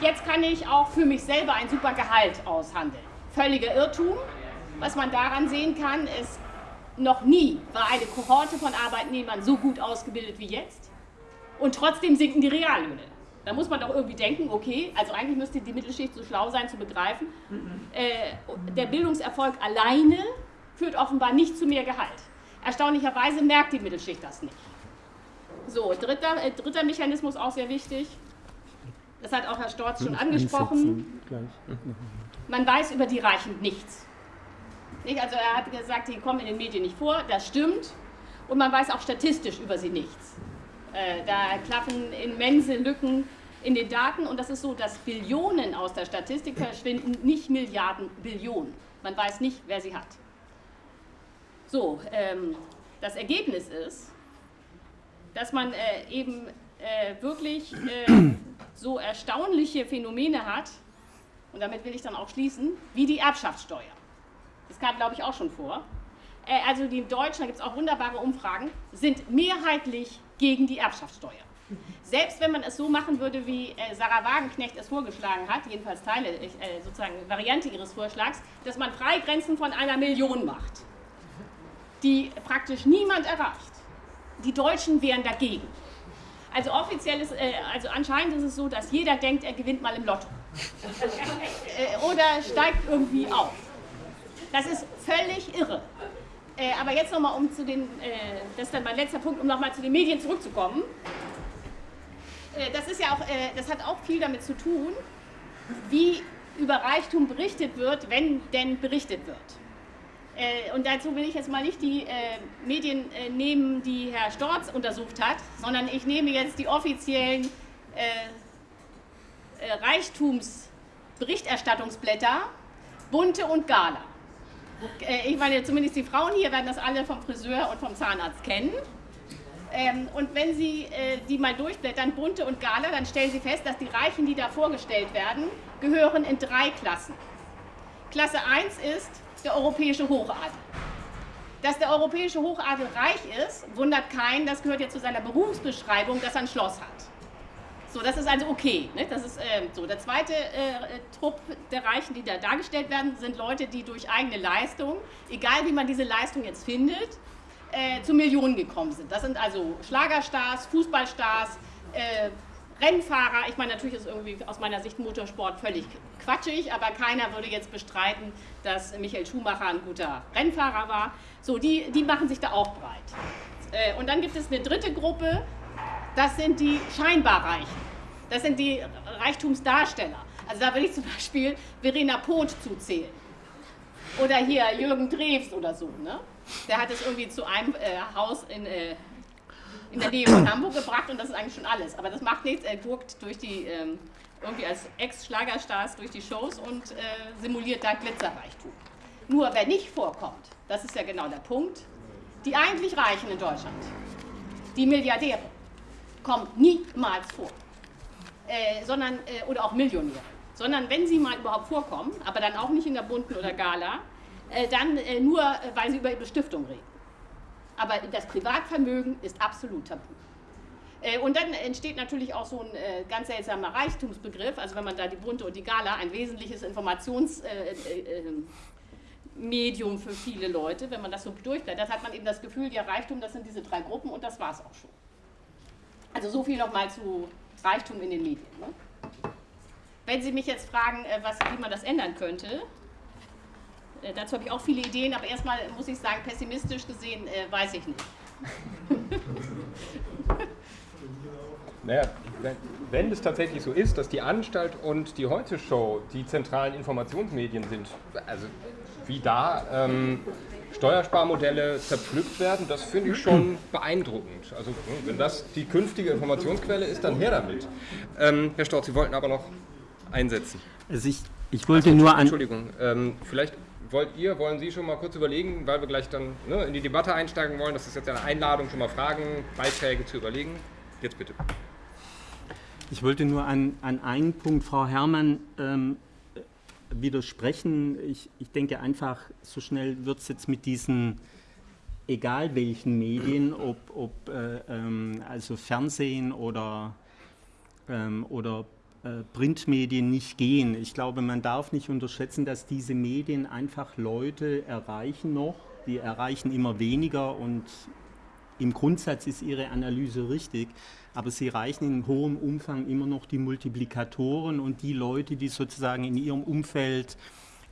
jetzt kann ich auch für mich selber ein super Gehalt aushandeln. Völliger Irrtum, was man daran sehen kann, ist, noch nie war eine Kohorte von Arbeitnehmern so gut ausgebildet wie jetzt und trotzdem sinken die Reallöhne. Da muss man doch irgendwie denken, okay, also eigentlich müsste die Mittelschicht so schlau sein zu begreifen, äh, der Bildungserfolg alleine führt offenbar nicht zu mehr Gehalt. Erstaunlicherweise merkt die Mittelschicht das nicht. So, dritter, äh, dritter Mechanismus auch sehr wichtig. Das hat auch Herr Storz schon angesprochen. Man weiß über die Reichen nichts. Nicht? Also er hat gesagt, die kommen in den Medien nicht vor, das stimmt. Und man weiß auch statistisch über sie nichts. Äh, da klaffen immense Lücken in den Daten und das ist so, dass Billionen aus der Statistik verschwinden, nicht Milliarden, Billionen. Man weiß nicht, wer sie hat. So, ähm, das Ergebnis ist, dass man äh, eben äh, wirklich äh, so erstaunliche Phänomene hat, und damit will ich dann auch schließen, wie die Erbschaftssteuer. Das kam, glaube ich, auch schon vor. Äh, also die Deutschen, da gibt es auch wunderbare Umfragen, sind mehrheitlich gegen die Erbschaftssteuer. Selbst wenn man es so machen würde, wie äh, Sarah Wagenknecht es vorgeschlagen hat, jedenfalls Teile, äh, sozusagen Variante ihres Vorschlags, dass man Freigrenzen von einer Million macht, die praktisch niemand erreicht. Die Deutschen wären dagegen. Also offiziell ist, äh, also anscheinend ist es so, dass jeder denkt, er gewinnt mal im Lotto. <laughs> äh, oder steigt irgendwie auf. Das ist völlig irre. Äh, aber jetzt nochmal, um zu den, äh, das ist dann mein letzter Punkt, um nochmal zu den Medien zurückzukommen. Äh, das ist ja auch, äh, das hat auch viel damit zu tun, wie über Reichtum berichtet wird, wenn denn berichtet wird. Äh, und dazu will ich jetzt mal nicht die äh, Medien nehmen, die Herr Storz untersucht hat, sondern ich nehme jetzt die offiziellen Reichtumsberichterstattungsblätter, Bunte und Gala. Äh, ich meine, zumindest die Frauen hier werden das alle vom Friseur und vom Zahnarzt kennen. Ähm, und wenn Sie äh, die mal durchblättern, bunte und Gala, dann stellen Sie fest, dass die Reichen, die da vorgestellt werden, gehören in drei Klassen. Klasse 1 ist der europäische Hochadel. Dass der europäische Hochadel reich ist, wundert keinen, das gehört ja zu seiner Berufsbeschreibung, dass er ein Schloss hat. So, das ist also okay. Ne? Das ist äh, so. Der zweite äh, Trupp der Reichen, die da dargestellt werden, sind Leute, die durch eigene Leistung, egal wie man diese Leistung jetzt findet, äh, zu Millionen gekommen sind. Das sind also Schlagerstars, Fußballstars, äh, Rennfahrer. Ich meine, natürlich ist irgendwie aus meiner Sicht Motorsport völlig quatschig, aber keiner würde jetzt bestreiten, dass Michael Schumacher ein guter Rennfahrer war. So, die, die machen sich da auch breit. Äh, und dann gibt es eine dritte Gruppe, das sind die scheinbar Reichen. Das sind die Reichtumsdarsteller. Also da will ich zum Beispiel Verena Poth zuzählen. Oder hier Jürgen Drews oder so. Ne? Der hat es irgendwie zu einem äh, Haus in, äh, in der Nähe von Hamburg gebracht und das ist eigentlich schon alles. Aber das macht nichts, er guckt durch die, ähm, irgendwie als Ex-Schlagerstars durch die Shows und äh, simuliert da Glitzerreichtum. Nur wer nicht vorkommt, das ist ja genau der Punkt, die eigentlich Reichen in Deutschland, die Milliardäre, kommt niemals vor. Äh, sondern, äh, oder auch Millionäre. Sondern wenn sie mal überhaupt vorkommen, aber dann auch nicht in der bunten oder Gala, äh, dann äh, nur, äh, weil sie über ihre Stiftung reden. Aber das Privatvermögen ist absolut tabu. Äh, und dann entsteht natürlich auch so ein ganz seltsamer Reichtumsbegriff, also wenn man da die bunte und die Gala, ein wesentliches Informationsmedium für viele Leute, wenn man das so durchblättert, hat man eben das Gefühl, ja Reichtum, das sind diese drei Gruppen und das war es auch schon. Also so viel nochmal zu Reichtum in den Medien. Ne? Wenn Sie mich jetzt fragen, äh, was, wie man das ändern könnte, äh, dazu habe ich auch viele Ideen, aber erstmal muss ich sagen, pessimistisch gesehen äh, weiß ich nicht. <laughs> Naja, wenn, es tatsächlich so ist, dass die Anstalt und die Heute-Show die zentralen Informationsmedien sind, also wie da ähm, Steuersparmodelle zerpflückt werden, das finde ich schon beeindruckend. Also wenn das die künftige Informationsquelle ist, dann her damit. Ähm, Herr Storz, Sie wollten aber noch einsetzen. Also ich, ich wollte also, nur an... Entschuldigung, ähm, vielleicht wollt ihr, wollen Sie schon mal kurz überlegen, weil wir gleich dann ne, in die Debatte einsteigen wollen, das ist jetzt eine Einladung, schon mal Fragen, Beiträge zu überlegen. Jetzt bitte. Ich wollte nur an, an einen Punkt, Frau Herrmann, ähm, widersprechen. Ich, ich denke einfach, so schnell wird es jetzt mit diesen, egal welchen Medien, ob, ob äh, ähm, also Fernsehen oder, ähm, oder äh, Printmedien nicht gehen. Ich glaube, man darf nicht unterschätzen, dass diese Medien einfach Leute erreichen noch, die erreichen immer weniger und im Grundsatz ist Ihre Analyse richtig, aber sie reichen in hohem Umfang immer noch die Multiplikatoren und die Leute, die sozusagen in ihrem Umfeld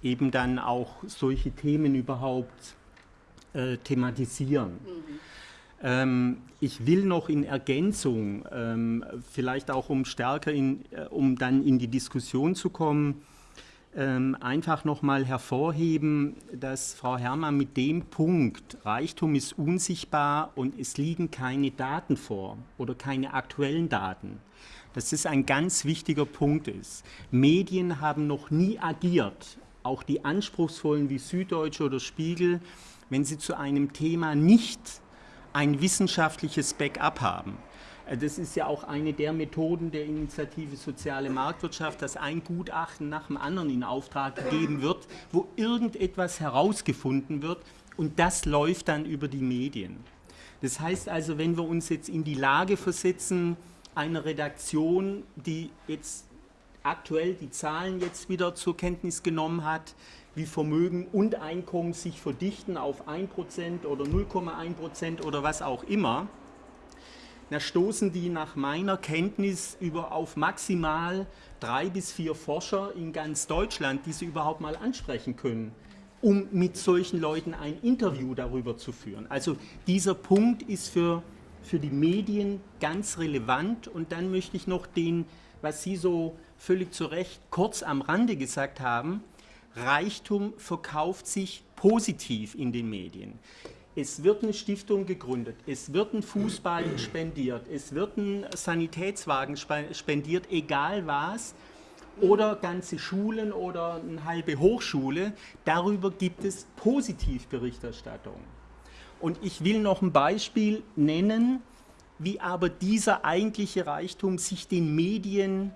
eben dann auch solche Themen überhaupt äh, thematisieren. Mhm. Ähm, ich will noch in Ergänzung, ähm, vielleicht auch um stärker, in, äh, um dann in die Diskussion zu kommen, ähm, einfach nochmal hervorheben, dass Frau Herrmann mit dem Punkt, Reichtum ist unsichtbar und es liegen keine Daten vor oder keine aktuellen Daten, dass das ein ganz wichtiger Punkt ist. Medien haben noch nie agiert, auch die anspruchsvollen wie Süddeutsche oder Spiegel, wenn sie zu einem Thema nicht ein wissenschaftliches Backup haben. Äh, das ist ja auch eine der Methoden der Initiative Soziale Marktwirtschaft, dass ein Gutachten nach dem anderen in Auftrag gegeben wird, wo irgendetwas herausgefunden wird und das läuft dann über die Medien. Das heißt also, wenn wir uns jetzt in die Lage versetzen, einer Redaktion, die jetzt aktuell die Zahlen jetzt wieder zur Kenntnis genommen hat, wie Vermögen und Einkommen sich verdichten auf 1% oder 0,1% oder was auch immer, da stoßen die nach meiner Kenntnis über auf maximal drei bis vier Forscher in ganz Deutschland, die sie überhaupt mal ansprechen können, um mit solchen Leuten ein Interview darüber zu führen. Also dieser Punkt ist für, für die Medien ganz relevant und dann möchte ich noch den, was Sie so völlig zu Recht kurz am Rande gesagt haben, Reichtum verkauft sich positiv in den Medien es wird eine Stiftung gegründet, es wird ein Fußball spendiert, es wird ein Sanitätswagen spendiert, egal was, oder ganze Schulen oder eine halbe Hochschule, darüber gibt es Positivberichterstattung. Und ich will noch ein Beispiel nennen, wie aber dieser eigentliche Reichtum sich den Medien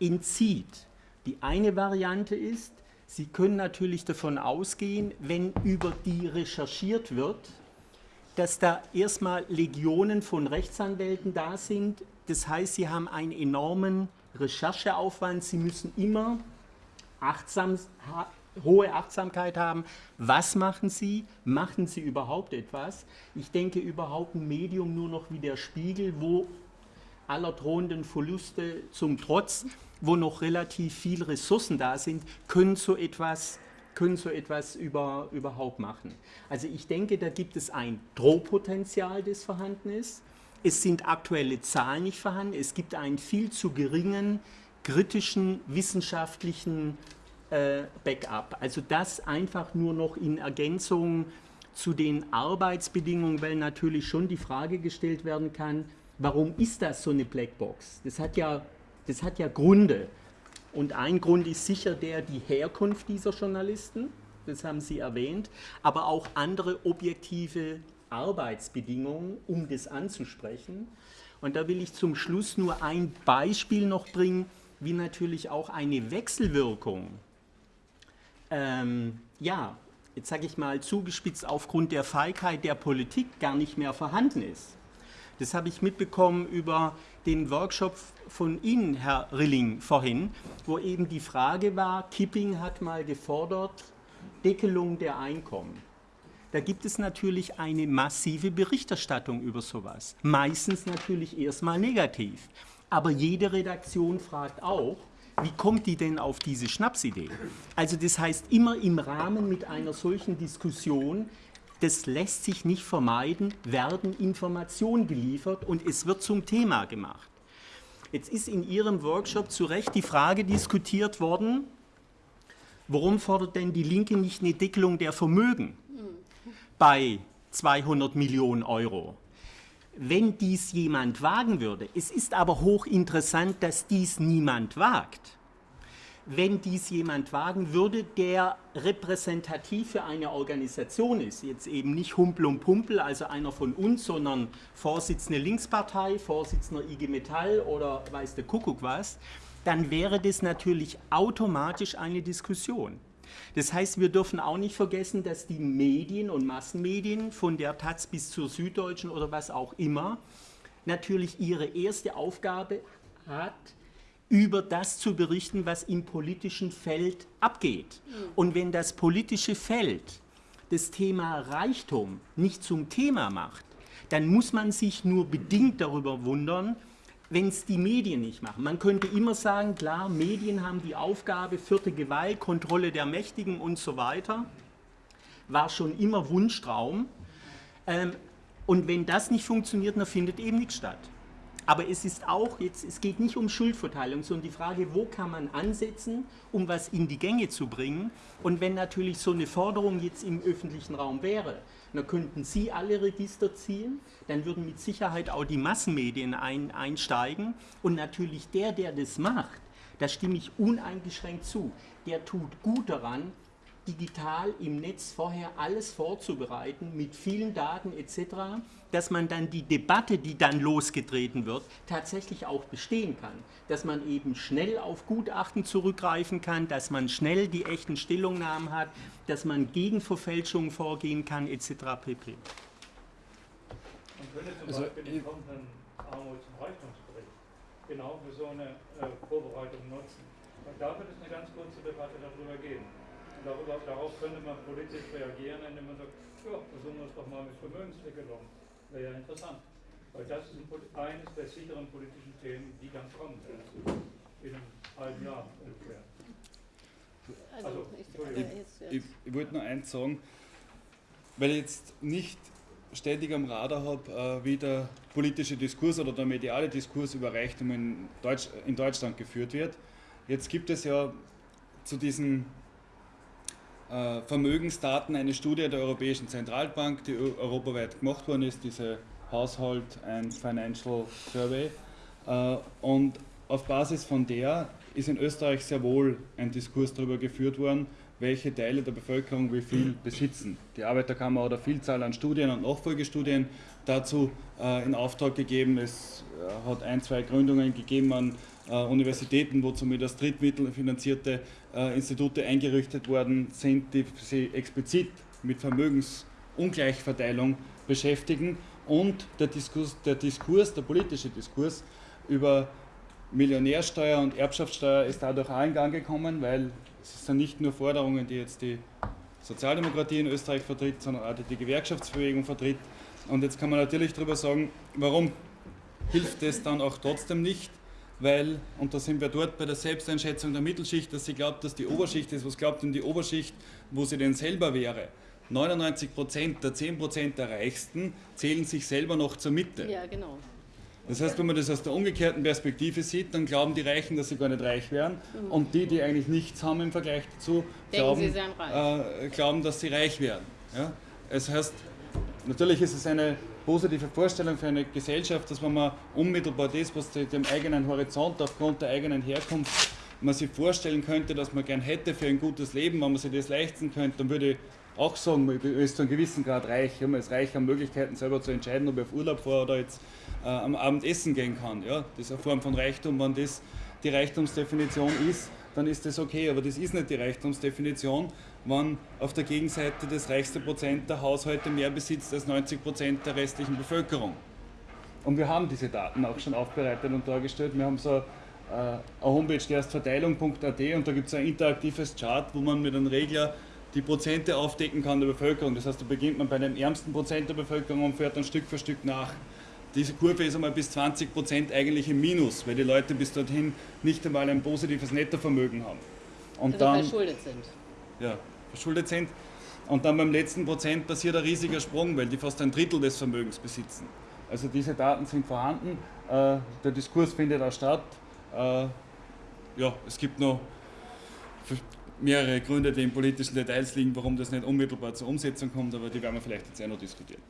entzieht. Die eine Variante ist, Sie können natürlich davon ausgehen, wenn über die recherchiert wird, dass da erstmal Legionen von Rechtsanwälten da sind. Das heißt, sie haben einen enormen Rechercheaufwand. Sie müssen immer achtsam, hohe Achtsamkeit haben. Was machen Sie? Machen Sie überhaupt etwas? Ich denke überhaupt ein Medium nur noch wie der Spiegel, wo aller drohenden Verluste zum Trotz wo noch relativ viele Ressourcen da sind, können so etwas, können so etwas über, überhaupt machen. Also ich denke, da gibt es ein Drohpotenzial, das vorhanden ist. Es sind aktuelle Zahlen nicht vorhanden. Es gibt einen viel zu geringen kritischen wissenschaftlichen äh, Backup. Also das einfach nur noch in Ergänzung zu den Arbeitsbedingungen, weil natürlich schon die Frage gestellt werden kann, warum ist das so eine Blackbox? Das hat ja das hat ja Gründe. Und ein Grund ist sicher der, die Herkunft dieser Journalisten, das haben Sie erwähnt, aber auch andere objektive Arbeitsbedingungen, um das anzusprechen. Und da will ich zum Schluss nur ein Beispiel noch bringen, wie natürlich auch eine Wechselwirkung, ähm, ja, jetzt sage ich mal zugespitzt aufgrund der Feigheit der Politik gar nicht mehr vorhanden ist. Das habe ich mitbekommen über den Workshop von Ihnen, Herr Rilling, vorhin, wo eben die Frage war, Kipping hat mal gefordert, Deckelung der Einkommen. Da gibt es natürlich eine massive Berichterstattung über sowas. Meistens natürlich erstmal negativ. Aber jede Redaktion fragt auch, wie kommt die denn auf diese Schnapsidee? Also das heißt, immer im Rahmen mit einer solchen Diskussion das lässt sich nicht vermeiden, werden Informationen geliefert und es wird zum Thema gemacht. Jetzt ist in Ihrem Workshop zu Recht die Frage diskutiert worden, warum fordert denn die Linke nicht eine Deckelung der Vermögen bei 200 Millionen Euro? Wenn dies jemand wagen würde, es ist aber hochinteressant, dass dies niemand wagt wenn dies jemand wagen würde, der repräsentativ für eine Organisation ist, jetzt eben nicht Humpel und Pumpel, also einer von uns, sondern Vorsitzende Linkspartei, Vorsitzender IG Metall oder weiß der Kuckuck was, dann wäre das natürlich automatisch eine Diskussion. Das heißt, wir dürfen auch nicht vergessen, dass die Medien und Massenmedien von der Taz bis zur Süddeutschen oder was auch immer natürlich ihre erste Aufgabe hat, über das zu berichten, was im politischen Feld abgeht. Mhm. Und wenn das politische Feld das Thema Reichtum nicht zum Thema macht, dann muss man sich nur bedingt darüber wundern, wenn es die Medien nicht machen. Man könnte immer sagen, klar, Medien haben die Aufgabe, vierte Gewalt, Kontrolle der Mächtigen und so weiter. War schon immer Wunschtraum. Ähm, und wenn das nicht funktioniert, dann findet eben nichts statt. Aber es ist auch jetzt, es geht nicht um Schuldverteilung, sondern die Frage, wo kann man ansetzen, um was in die Gänge zu bringen. Und wenn natürlich so eine Forderung jetzt im öffentlichen Raum wäre, dann könnten Sie alle Register ziehen, dann würden mit Sicherheit auch die Massenmedien ein, einsteigen. Und natürlich der, der das macht, da stimme ich uneingeschränkt zu, der tut gut daran, digital im Netz vorher alles vorzubereiten mit vielen Daten etc., dass man dann die Debatte, die dann losgetreten wird, tatsächlich auch bestehen kann. Dass man eben schnell auf Gutachten zurückgreifen kann, dass man schnell die echten Stellungnahmen hat, dass man gegen Verfälschungen vorgehen kann etc. pp. Man könnte zum Also, Beispiel den kommenden Armuts- und Reichtumsbericht genau für so eine äh, Vorbereitung nutzen. Und da wird es eine ganz kurze Debatte darüber geben. Darüber, darauf könnte man politisch reagieren, indem man sagt, ja, versuchen wir es doch mal mit Vermögensregelung. Wäre ja interessant. Weil das ist eines der sicheren politischen Themen, die dann kommen werden. In einem halben Jahr ungefähr. Also, Entschuldigung. Ich, ich wollte nur eins sagen, weil ich jetzt nicht ständig am Radar habe, äh, wie der politische Diskurs oder der mediale Diskurs über Reichtum in, Deutsch, in Deutschland geführt wird. Jetzt gibt es ja zu diesen Vermögensdaten eine Studie der Europäischen Zentralbank, die eu- europaweit gemacht worden ist, diese Household and Financial Survey. Äh, und auf Basis von der ist in Österreich sehr wohl ein Diskurs darüber geführt worden, welche Teile der Bevölkerung wie viel besitzen. Die Arbeiterkammer hat eine Vielzahl an Studien und Nachfolgestudien dazu äh, in Auftrag gegeben. Es äh, hat ein, zwei Gründungen gegeben an äh, Universitäten, wo zumindest drittmittelfinanzierte äh, Institute eingerichtet worden sind, die sich explizit mit Vermögensungleichverteilung beschäftigen. Und der Diskurs, der Diskurs, der politische Diskurs über Millionärsteuer und Erbschaftssteuer ist dadurch auch in Gang gekommen, weil es sind nicht nur Forderungen, die jetzt die Sozialdemokratie in Österreich vertritt, sondern auch die, die Gewerkschaftsbewegung vertritt. Und jetzt kann man natürlich darüber sagen, warum hilft es dann auch trotzdem nicht, weil, und da sind wir dort bei der Selbsteinschätzung der Mittelschicht, dass sie glaubt, dass die Oberschicht ist. Was glaubt denn die Oberschicht, wo sie denn selber wäre? 99 Prozent der 10 Prozent der Reichsten zählen sich selber noch zur Mitte. Ja, genau. Das heißt, wenn man das aus der umgekehrten Perspektive sieht, dann glauben die Reichen, dass sie gar nicht reich wären. Und die, die eigentlich nichts haben im Vergleich dazu, glauben. Äh, glauben dass sie reich wären. Ja? Das heißt, natürlich ist es eine positive Vorstellung für eine Gesellschaft, dass wenn man unmittelbar das, was dem eigenen Horizont aufgrund der eigenen Herkunft man sich vorstellen könnte, dass man gern hätte für ein gutes Leben, wenn man sich das leisten könnte, dann würde ich auch sagen, man ist zu einem gewissen Grad reich. Ja, man ist reich an Möglichkeiten, selber zu entscheiden, ob ich auf Urlaub fahre oder jetzt äh, am Abend essen gehen kann. Ja, das ist eine Form von Reichtum. Wenn das die Reichtumsdefinition ist, dann ist das okay. Aber das ist nicht die Reichtumsdefinition, wenn auf der Gegenseite das reichste Prozent der Haushalte mehr besitzt als 90 Prozent der restlichen Bevölkerung. Und wir haben diese Daten auch schon aufbereitet und dargestellt. Wir haben so äh, eine Homepage, die heißt verteilung.at und da gibt es ein interaktives Chart, wo man mit einem Regler die Prozente aufdecken kann der Bevölkerung. Das heißt, da beginnt man bei dem ärmsten Prozent der Bevölkerung und fährt dann Stück für Stück nach. Diese Kurve ist einmal bis 20 Prozent eigentlich im Minus, weil die Leute bis dorthin nicht einmal ein positives Nettovermögen haben. Und Also dann, verschuldet sind. ja, verschuldet sind. Und dann beim letzten Prozent passiert ein riesiger Sprung, weil die fast ein Drittel des Vermögens besitzen. Also diese Daten sind vorhanden, äh, der Diskurs findet auch statt. Äh, ja, es gibt noch mehrere Gründe, die in politischen Details liegen, warum das nicht unmittelbar zur Umsetzung kommt, aber die werden wir vielleicht jetzt auch noch diskutieren.